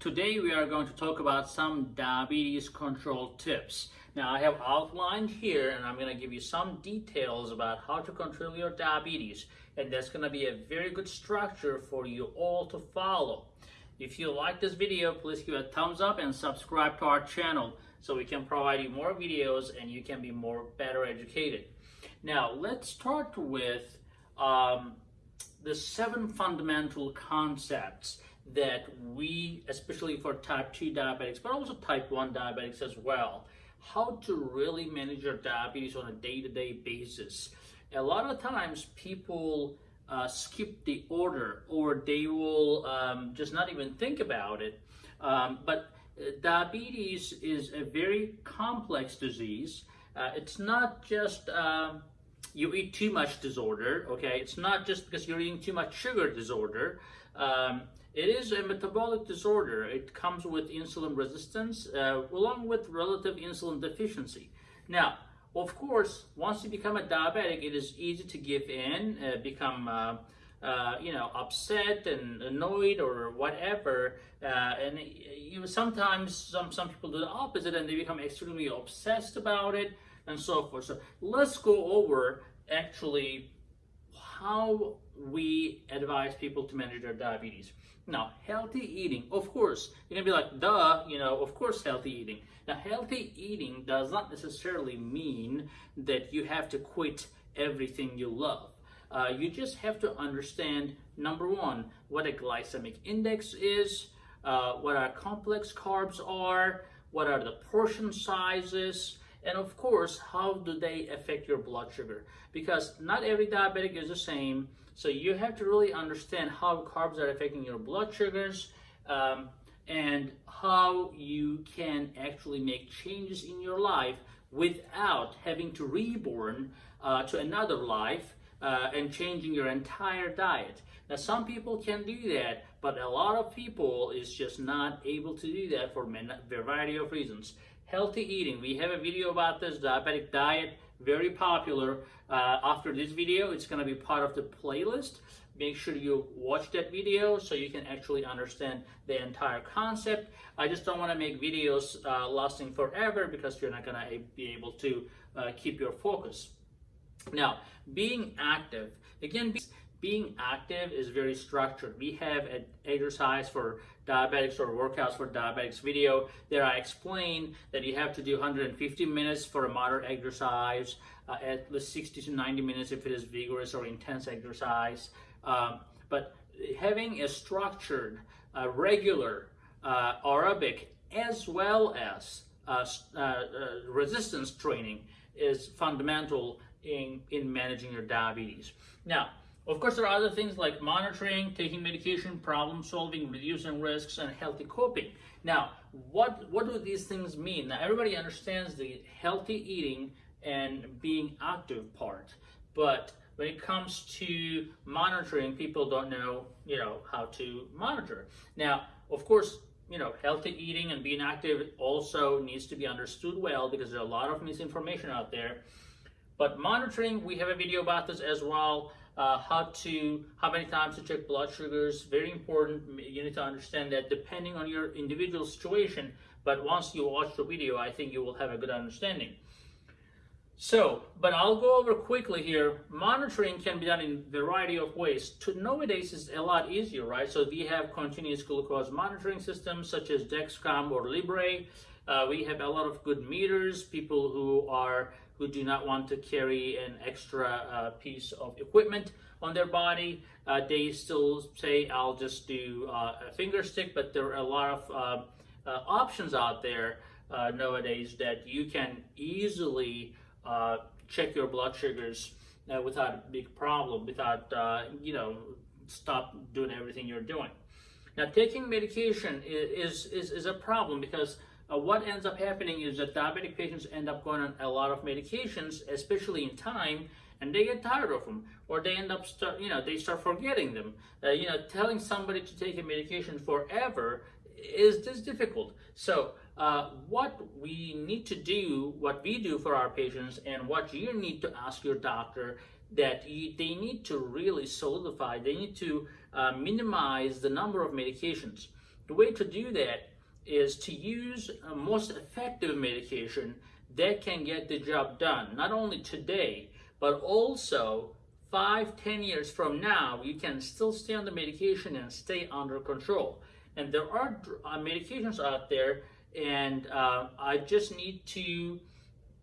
Today we are going to talk about some diabetes control tips. Now I have outlined here and I'm going to give you some details about how to control your diabetes and that's going to be a very good structure for you all to follow. If you like this video, please give a thumbs up and subscribe to our channel so we can provide you more videos and you can be more better educated. Now let's start with um, the seven fundamental concepts that we, especially for type 2 diabetics, but also type 1 diabetics as well, how to really manage your diabetes on a day-to-day -day basis. A lot of times people uh, skip the order or they will um, just not even think about it. Um, but uh, diabetes is a very complex disease. Uh, it's not just um, you eat too much disorder, okay? It's not just because you're eating too much sugar disorder. Um, it is a metabolic disorder. It comes with insulin resistance uh, along with relative insulin deficiency. Now, of course, once you become a diabetic, it is easy to give in, uh, become uh, uh, you know, upset and annoyed or whatever. Uh, and you sometimes some, some people do the opposite and they become extremely obsessed about it and so forth. So let's go over actually how we advise people to manage their diabetes. Now, healthy eating, of course, you're gonna be like, duh, you know, of course healthy eating. Now, healthy eating does not necessarily mean that you have to quit everything you love. Uh, you just have to understand, number one, what a glycemic index is, uh, what our complex carbs are, what are the portion sizes, and of course, how do they affect your blood sugar? Because not every diabetic is the same, so you have to really understand how carbs are affecting your blood sugars um, and how you can actually make changes in your life without having to reborn uh, to another life uh, and changing your entire diet. Now, some people can do that, but a lot of people is just not able to do that for a variety of reasons. Healthy eating, we have a video about this, diabetic diet, very popular. Uh, after this video, it's gonna be part of the playlist. Make sure you watch that video so you can actually understand the entire concept. I just don't wanna make videos uh, lasting forever because you're not gonna be able to uh, keep your focus. Now, being active, again, being active is very structured. We have an exercise for diabetics or workouts for diabetics video. There I explain that you have to do 150 minutes for a moderate exercise, uh, at least 60 to 90 minutes if it is vigorous or intense exercise. Um, but having a structured, uh, regular uh, aerobic as well as uh, uh, uh, resistance training is fundamental in, in managing your diabetes. Now, of course, there are other things like monitoring, taking medication, problem solving, reducing risks, and healthy coping. Now, what, what do these things mean? Now, everybody understands the healthy eating and being active part, but when it comes to monitoring, people don't know, you know, how to monitor. Now, of course, you know, healthy eating and being active also needs to be understood well because there's a lot of misinformation out there. But monitoring, we have a video about this as well uh, how to, how many times to check blood sugars, very important. You need to understand that depending on your individual situation, but once you watch the video, I think you will have a good understanding. So, but I'll go over quickly here. Monitoring can be done in a variety of ways. To nowadays is a lot easier, right? So we have continuous glucose monitoring systems such as Dexcom or Libre. Uh, we have a lot of good meters, people who are who do not want to carry an extra uh, piece of equipment on their body. Uh, they still say, I'll just do uh, a finger stick, but there are a lot of uh, uh, options out there uh, nowadays that you can easily check your blood sugars without a big problem, without, you know, stop doing everything you're doing. Now, taking medication is, is, is a problem because uh, what ends up happening is that diabetic patients end up going on a lot of medications, especially in time, and they get tired of them, or they end up start, you know, they start forgetting them. Uh, you know, telling somebody to take a medication forever is just difficult. So, uh, what we need to do, what we do for our patients, and what you need to ask your doctor that you, they need to really solidify, they need to uh, minimize the number of medications. the way to do that is to use a most effective medication that can get the job done, not only today, but also five, ten years from now, you can still stay on the medication and stay under control. And there are uh, medications out there, and uh, I just need to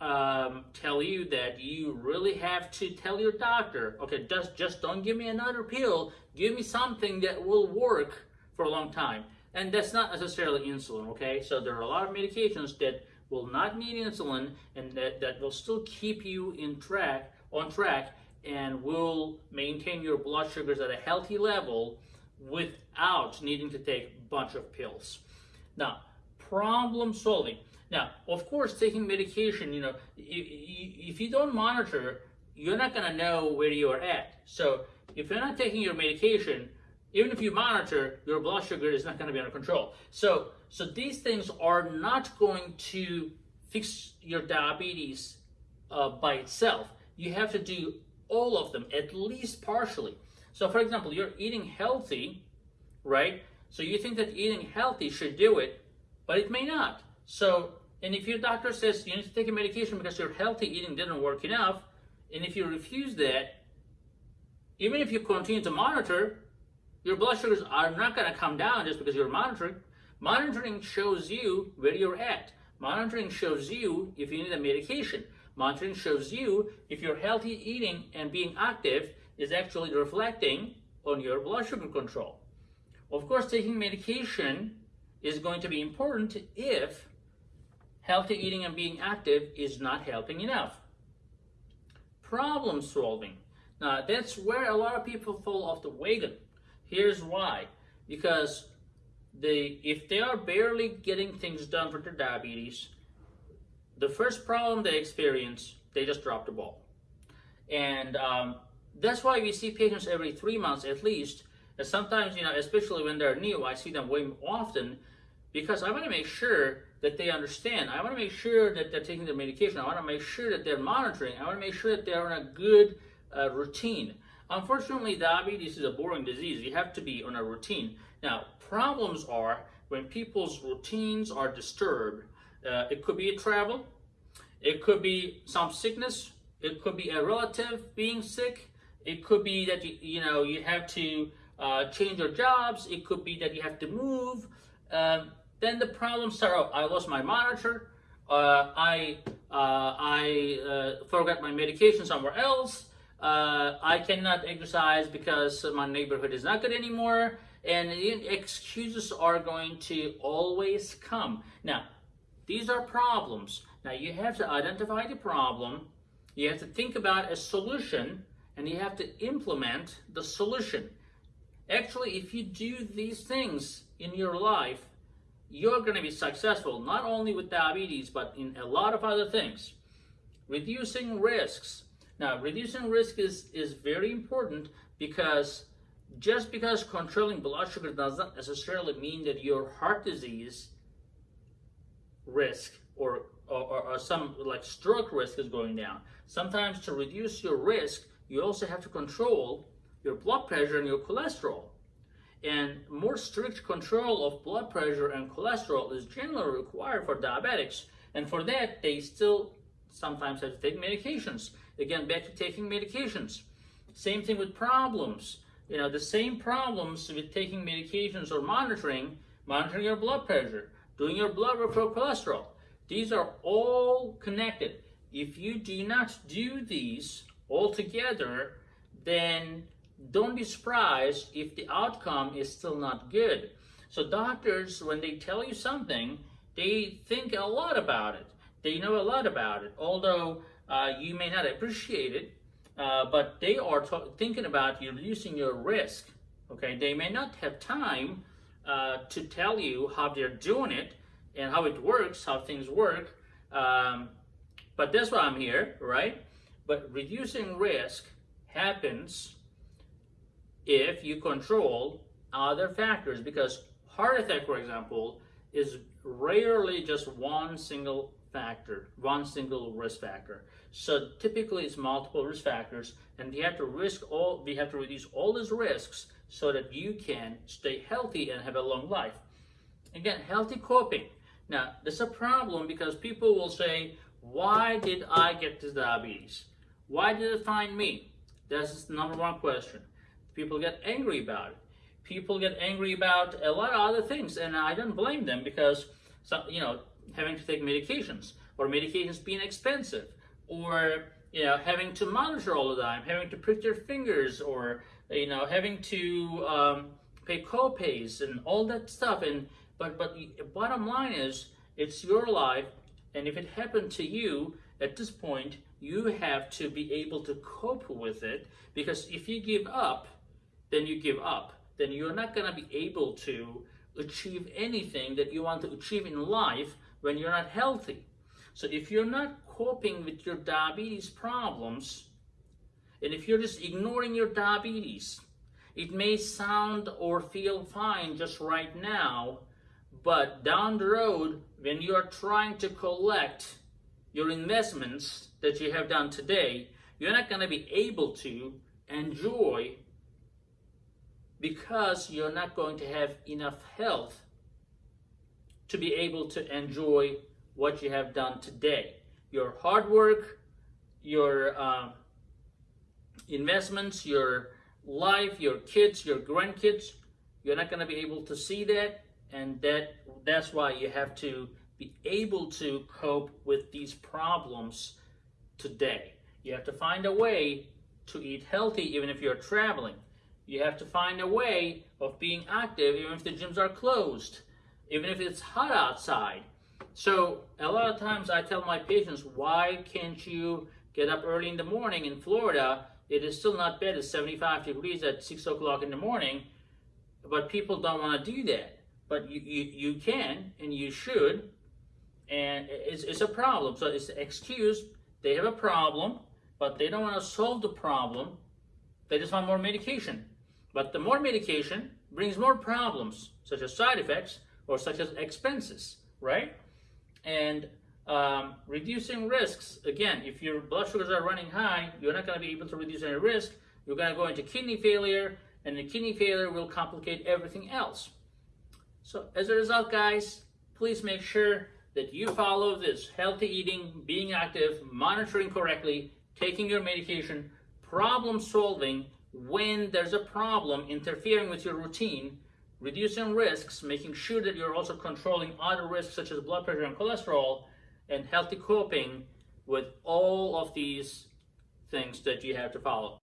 um, tell you that you really have to tell your doctor, okay, just, just don't give me another pill, give me something that will work for a long time. And that's not necessarily insulin, okay? So there are a lot of medications that will not need insulin and that, that will still keep you in track on track and will maintain your blood sugars at a healthy level without needing to take a bunch of pills. Now, problem solving. Now, of course, taking medication, you know, if you don't monitor, you're not going to know where you're at. So if you're not taking your medication, even if you monitor, your blood sugar is not going to be under control. So, so these things are not going to fix your diabetes uh, by itself. You have to do all of them, at least partially. So for example, you're eating healthy, right? So you think that eating healthy should do it, but it may not. So, and if your doctor says you need to take a medication because your healthy eating didn't work enough, and if you refuse that, even if you continue to monitor, your blood sugars are not going to come down just because you're monitoring. Monitoring shows you where you're at. Monitoring shows you if you need a medication. Monitoring shows you if your healthy eating and being active is actually reflecting on your blood sugar control. Of course, taking medication is going to be important if healthy eating and being active is not helping enough. Problem solving. Now, that's where a lot of people fall off the wagon. Here's why. Because they, if they are barely getting things done for their diabetes, the first problem they experience, they just drop the ball. And um, that's why we see patients every three months at least. And sometimes, you know, especially when they're new, I see them way often because I want to make sure that they understand. I want to make sure that they're taking their medication. I want to make sure that they're monitoring. I want to make sure that they're on a good uh, routine. Unfortunately, diabetes is a boring disease. You have to be on a routine. Now, problems are when people's routines are disturbed uh, it could be travel, it could be some sickness, it could be a relative being sick, it could be that you, you know you have to uh, change your jobs, it could be that you have to move. Um, then the problems start out. I lost my monitor, uh, I uh, I uh, forgot my medication somewhere else. Uh, I cannot exercise because my neighborhood is not good anymore, and excuses are going to always come. Now, these are problems. Now you have to identify the problem, you have to think about a solution, and you have to implement the solution. Actually, if you do these things in your life, you're going to be successful, not only with diabetes, but in a lot of other things. Reducing risks. Now, reducing risk is, is very important because just because controlling blood sugar does not necessarily mean that your heart disease risk or, or, or some like stroke risk is going down. Sometimes to reduce your risk, you also have to control your blood pressure and your cholesterol. And more strict control of blood pressure and cholesterol is generally required for diabetics. And for that, they still sometimes have to take medications. Again, back to taking medications. Same thing with problems. You know, the same problems with taking medications or monitoring, monitoring your blood pressure, doing your blood work for cholesterol. These are all connected. If you do not do these all together, then don't be surprised if the outcome is still not good. So doctors, when they tell you something, they think a lot about it. They know a lot about it, although uh, you may not appreciate it, uh, but they are thinking about you reducing your risk. Okay, they may not have time uh, to tell you how they're doing it and how it works, how things work. Um, but that's why I'm here, right? But reducing risk happens if you control other factors because heart attack, for example, is rarely just one single factor, one single risk factor. So typically it's multiple risk factors and we have to risk all, we have to reduce all these risks so that you can stay healthy and have a long life. Again, healthy coping. Now, there's a problem because people will say, why did I get this diabetes? Why did it find me? That's the number one question. People get angry about it. People get angry about a lot of other things, and I don't blame them because, some, you know, having to take medications or medications being expensive or you know having to monitor all the time, having to prick their fingers or you know having to um, pay co-pays and all that stuff. And but but bottom line is it's your life, and if it happened to you at this point, you have to be able to cope with it because if you give up, then you give up. Then you're not going to be able to achieve anything that you want to achieve in life when you're not healthy. So if you're not coping with your diabetes problems, and if you're just ignoring your diabetes, it may sound or feel fine just right now, but down the road, when you are trying to collect your investments that you have done today, you're not going to be able to enjoy because you're not going to have enough health to be able to enjoy what you have done today. Your hard work, your uh, investments, your life, your kids, your grandkids, you're not going to be able to see that, and that that's why you have to be able to cope with these problems today. You have to find a way to eat healthy even if you're traveling. You have to find a way of being active even if the gyms are closed, even if it's hot outside. So a lot of times I tell my patients, why can't you get up early in the morning in Florida? It is still not bad. It's 75 degrees at 6 o'clock in the morning, but people don't want to do that. But you, you, you can and you should, and it's, it's a problem. So it's an excuse. They have a problem, but they don't want to solve the problem. They just want more medication. But the more medication brings more problems, such as side effects or such as expenses, right? And um, reducing risks, again, if your blood sugars are running high, you're not going to be able to reduce any risk. You're going to go into kidney failure, and the kidney failure will complicate everything else. So as a result, guys, please make sure that you follow this healthy eating, being active, monitoring correctly, taking your medication, problem solving when there's a problem interfering with your routine, reducing risks, making sure that you're also controlling other risks such as blood pressure and cholesterol, and healthy coping with all of these things that you have to follow.